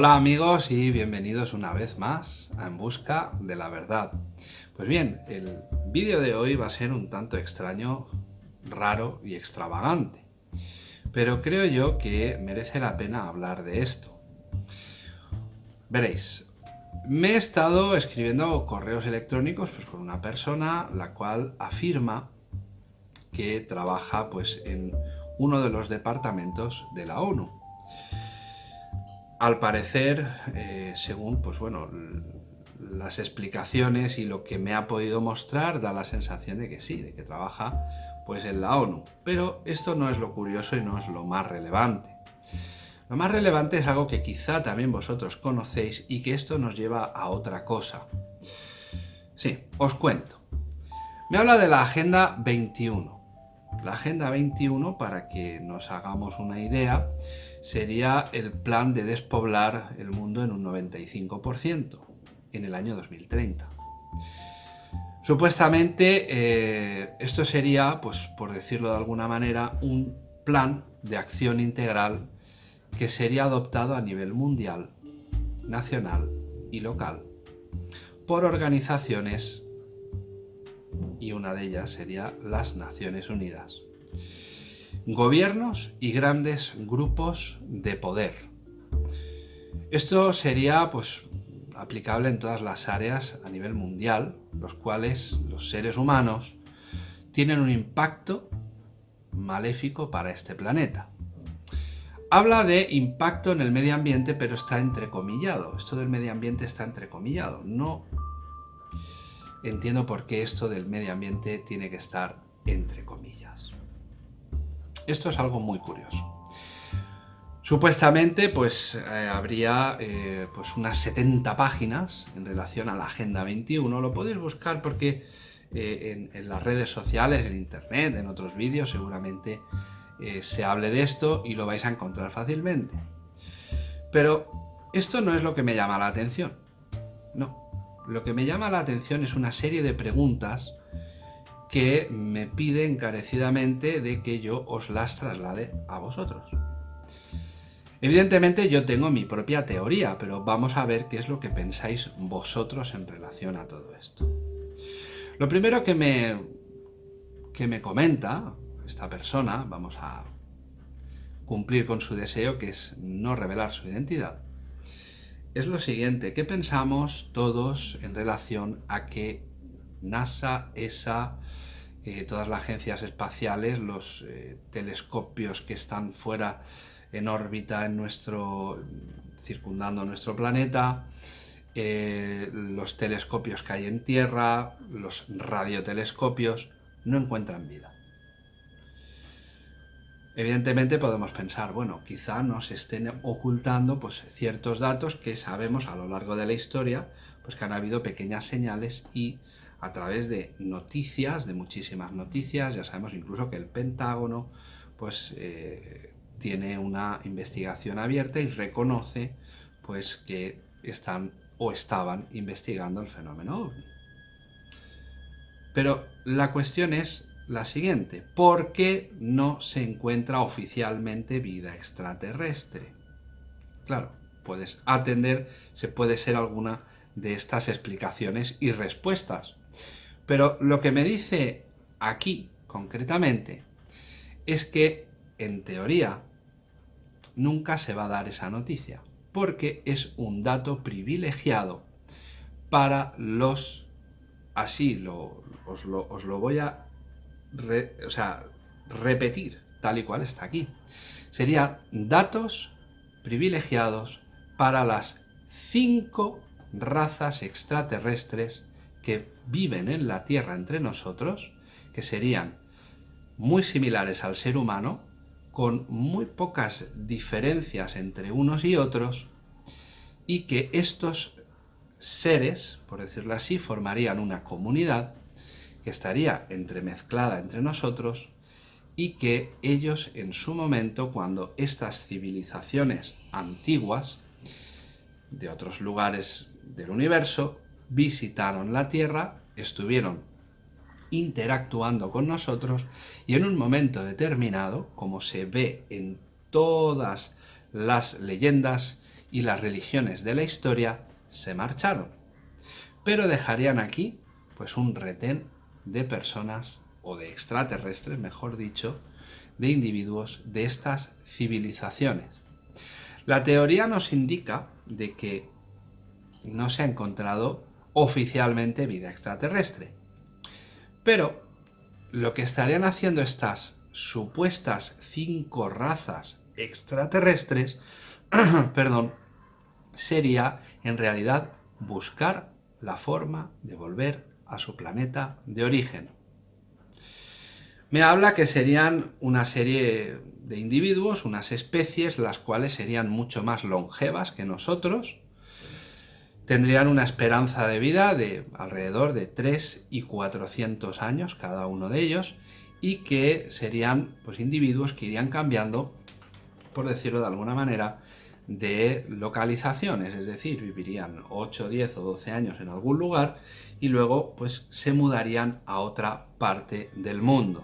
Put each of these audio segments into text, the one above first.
Hola amigos y bienvenidos una vez más a En Busca de la Verdad. Pues bien, el vídeo de hoy va a ser un tanto extraño, raro y extravagante. Pero creo yo que merece la pena hablar de esto. Veréis, me he estado escribiendo correos electrónicos pues, con una persona la cual afirma que trabaja pues, en uno de los departamentos de la ONU. Al parecer, eh, según pues bueno, las explicaciones y lo que me ha podido mostrar, da la sensación de que sí, de que trabaja pues en la ONU. Pero esto no es lo curioso y no es lo más relevante. Lo más relevante es algo que quizá también vosotros conocéis y que esto nos lleva a otra cosa. Sí, os cuento. Me habla de la Agenda 21. La Agenda 21, para que nos hagamos una idea, sería el plan de despoblar el mundo en un 95% en el año 2030. Supuestamente eh, esto sería, pues por decirlo de alguna manera, un plan de acción integral que sería adoptado a nivel mundial, nacional y local por organizaciones y una de ellas sería las Naciones Unidas. Gobiernos y grandes grupos de poder. Esto sería pues aplicable en todas las áreas a nivel mundial, los cuales los seres humanos tienen un impacto maléfico para este planeta. Habla de impacto en el medio ambiente, pero está entrecomillado. Esto del medio ambiente está entrecomillado. No entiendo por qué esto del medio ambiente tiene que estar entre comillas. Esto es algo muy curioso. Supuestamente, pues eh, habría eh, pues unas 70 páginas en relación a la Agenda 21. Lo podéis buscar porque eh, en, las redes sociales, en internet, en otros vídeos, seguramente se hable de esto y lo vais a encontrar fácilmente. Pero esto no es lo que me llama la atención. No, lo que me llama la atención es una serie de preguntas que me pide encarecidamente de que yo os las traslade a vosotros. Evidentemente yo tengo mi propia teoría, pero vamos a ver qué es lo que pensáis vosotros en relación a todo esto. Lo primero que me, que me comenta esta persona, vamos a cumplir con su deseo, que es no revelar su identidad, es lo siguiente, ¿qué pensamos todos en relación a que NASA, ESA, eh, todas las agencias espaciales, los eh, telescopios que están fuera en órbita en nuestro, circundando nuestro planeta, eh, los telescopios que hay en Tierra, los radiotelescopios, no encuentran vida? Evidentemente podemos pensar, bueno, quizá nos estén ocultando pues, ciertos datos que sabemos a lo largo de la historia, pues que han habido pequeñas señales y a través de noticias, de muchísimas noticias, ya sabemos incluso que el Pentágono pues, eh, tiene una investigación abierta y reconoce pues, que están o estaban investigando el fenómeno OVNI. Pero la cuestión es la siguiente. ¿Por qué no se encuentra oficialmente vida extraterrestre? Claro, puedes atender, se puede ser alguna de estas explicaciones y respuestas. Pero lo que me dice aquí, concretamente, es que, en teoría, nunca se va a dar esa noticia, porque es un dato privilegiado para los... Así lo, os, lo, os lo voy a o sea, repetir tal y cual está aquí. Serían datos privilegiados para las cinco razas extraterrestres que viven en la Tierra entre nosotros, que serían muy similares al ser humano, con muy pocas diferencias entre unos y otros, y que estos seres, por decirlo así, formarían una comunidad que estaría entremezclada entre nosotros y que ellos en su momento, cuando estas civilizaciones antiguas de otros lugares del universo visitaron la Tierra, estuvieron interactuando con nosotros y en un momento determinado, como se ve en todas las leyendas y las religiones de la historia se marcharon. Pero dejarían aquí pues un retén de personas, o de extraterrestres, mejor dicho, de individuos de estas civilizaciones. La teoría nos indica de que no se ha encontrado oficialmente vida extraterrestre. Pero lo que estarían haciendo estas supuestas cinco razas extraterrestres, perdón, sería en realidad buscar la forma de volver a su planeta de origen. Me habla que serían una serie de individuos, unas especies, las cuales serían mucho más longevas que nosotros, tendrían una esperanza de vida de alrededor de 3 y 400 años cada uno de ellos, y que serían pues, individuos que irían cambiando, por decirlo de alguna manera, de localizaciones, es decir, vivirían 8, 10 o 12 años en algún lugar y luego pues se mudarían a otra parte del mundo.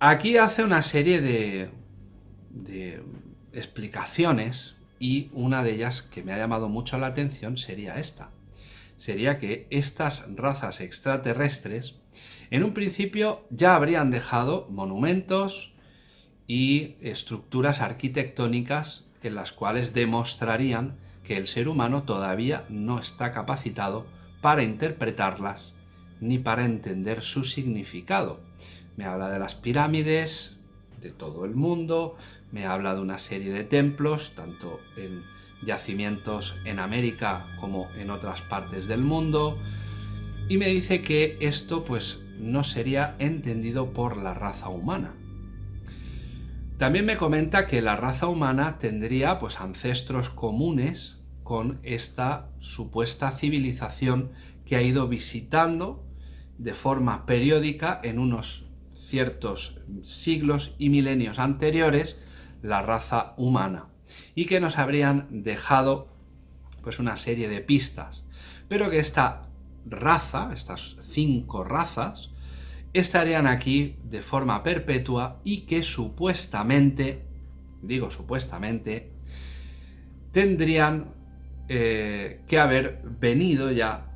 Aquí hace una serie de, explicaciones y una de ellas que me ha llamado mucho la atención sería esta. Sería que estas razas extraterrestres en un principio ya habrían dejado monumentos y estructuras arquitectónicas en las cuales demostrarían que el ser humano todavía no está capacitado para interpretarlas ni para entender su significado. Me habla de las pirámides de todo el mundo, me habla de una serie de templos, tanto en yacimientos en América como en otras partes del mundo, y me dice que esto pues no sería entendido por la raza humana. También me comenta que la raza humana tendría pues ancestros comunes con esta supuesta civilización que ha ido visitando de forma periódica en unos ciertos siglos y milenios anteriores la raza humana y que nos habrían dejado pues una serie de pistas, pero que esta raza, estas cinco razas, estarían aquí de forma perpetua y que supuestamente, digo supuestamente, tendrían eh, que haber venido ya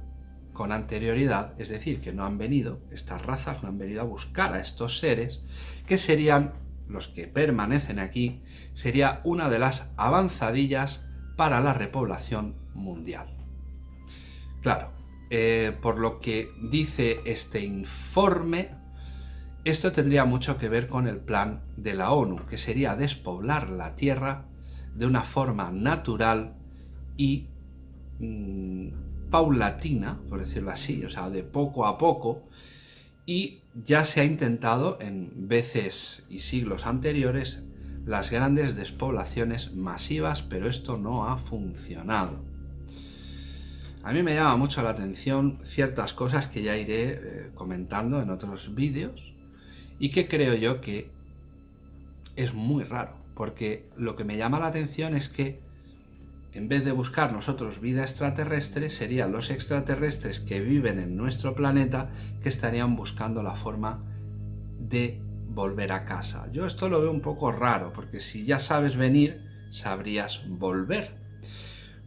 con anterioridad, es decir, que no han venido, estas razas no han venido a buscar a estos seres, que serían los que permanecen aquí, sería una de las avanzadillas para la repoblación mundial. Claro, eh, por lo que dice este informe, esto tendría mucho que ver con el plan de la ONU, que sería despoblar la Tierra de una forma natural y mm, paulatina, por decirlo así, o sea, de poco a poco, y ya se ha intentado en veces y siglos anteriores las grandes despoblaciones masivas, pero esto no ha funcionado. A mí me llama mucho la atención ciertas cosas que ya iré eh, comentando en otros vídeos y que creo yo que es muy raro, porque lo que me llama la atención es que en vez de buscar nosotros vida extraterrestre, serían los extraterrestres que viven en nuestro planeta que estarían buscando la forma de volver a casa. Yo esto lo veo un poco raro, porque si ya sabes venir, sabrías volver.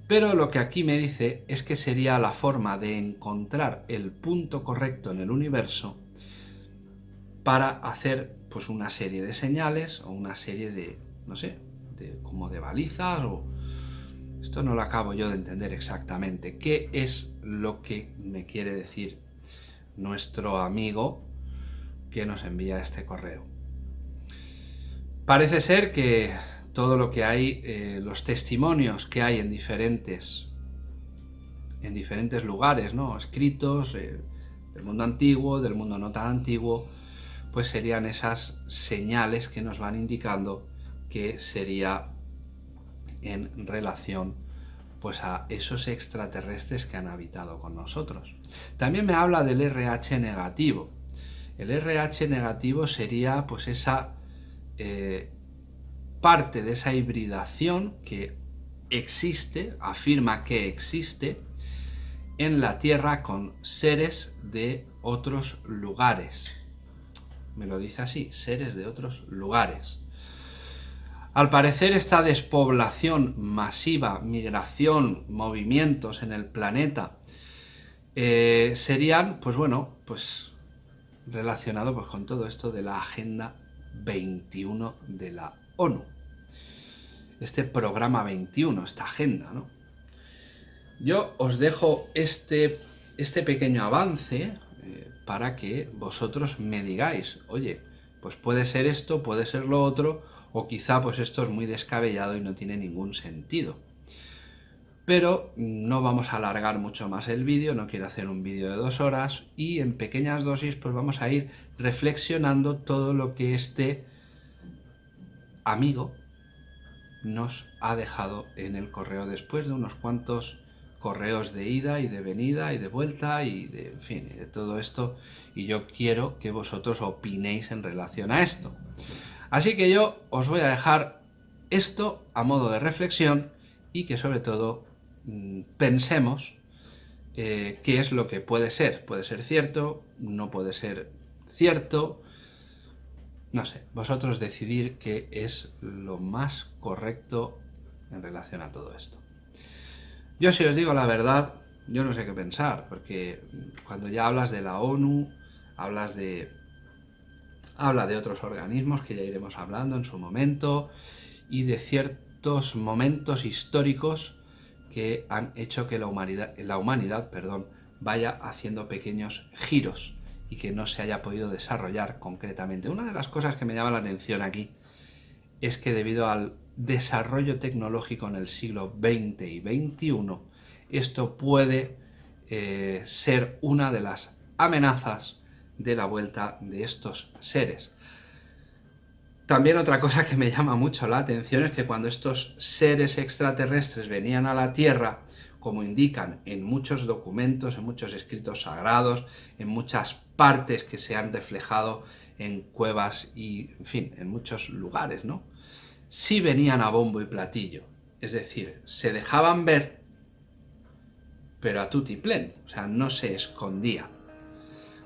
Pero lo que aquí me dice es que sería la forma de encontrar el punto correcto en el universo para hacer pues una serie de señales o una serie de, no sé, como de balizas o esto no lo acabo yo de entender exactamente. ¿Qué es lo que me quiere decir nuestro amigo que nos envía este correo? Parece ser que todo lo que hay, eh, los testimonios que hay en diferentes, en diferentes lugares, ¿no? escritos, eh, del mundo antiguo, del mundo no tan antiguo, pues serían esas señales que nos van indicando que sería en relación pues a esos extraterrestres que han habitado con nosotros. También me habla del RH negativo. El RH negativo sería pues esa eh, parte de esa hibridación que existe, afirma que existe en la Tierra con seres de otros lugares. Me lo dice así, seres de otros lugares. Al parecer esta despoblación masiva, migración, movimientos en el planeta, eh, serían, pues bueno, pues relacionado pues, con todo esto de la Agenda 21 de la ONU. Este programa 21, esta agenda, ¿no? Yo os dejo este, este pequeño avance eh, para que vosotros me digáis, oye, pues puede ser esto, puede ser lo otro, o quizá pues esto es muy descabellado y no tiene ningún sentido. Pero no vamos a alargar mucho más el vídeo, no quiero hacer un vídeo de dos horas y en pequeñas dosis pues vamos a ir reflexionando todo lo que este amigo nos ha dejado en el correo después de unos cuantos correos de ida y de venida y de vuelta y de, en fin, de todo esto y yo quiero que vosotros opinéis en relación a esto. Así que yo os voy a dejar esto a modo de reflexión y que sobre todo mm, pensemos eh, qué es lo que puede ser. Puede ser cierto, no puede ser cierto, no sé, vosotros decidir qué es lo más correcto en relación a todo esto. Yo si os digo la verdad, yo no sé qué pensar, porque cuando ya hablas de la ONU, hablas de... habla de otros organismos que ya iremos hablando en su momento, y de ciertos momentos históricos que han hecho que la humanidad, la humanidad perdón, vaya haciendo pequeños giros y que no se haya podido desarrollar concretamente. Una de las cosas que me llama la atención aquí es que debido al desarrollo tecnológico en el siglo XX y XXI, esto puede eh, ser una de las amenazas de la vuelta de estos seres. También otra cosa que me llama mucho la atención es que cuando estos seres extraterrestres venían a la Tierra, como indican en muchos documentos, en muchos escritos sagrados, en muchas partes que se han reflejado en cuevas y, en fin, en muchos lugares, ¿no? Sí venían a bombo y platillo. Es decir, se dejaban ver, pero a tutiplén, o sea, no se escondían.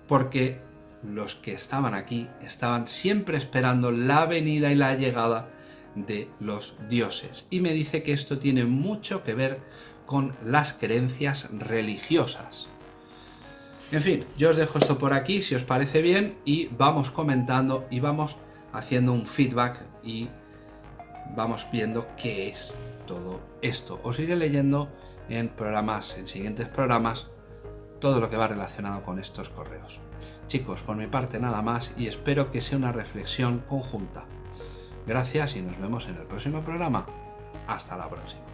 Porque los que estaban aquí estaban siempre esperando la venida y la llegada de los dioses. Y me dice que esto tiene mucho que ver con las creencias religiosas. En fin, yo os dejo esto por aquí, si os parece bien, y vamos comentando y vamos haciendo un feedback y vamos viendo qué es todo esto. Os iré leyendo en programas, en siguientes programas, todo lo que va relacionado con estos correos. Chicos, por mi parte nada más y espero que sea una reflexión conjunta. Gracias y nos vemos en el próximo programa. Hasta la próxima.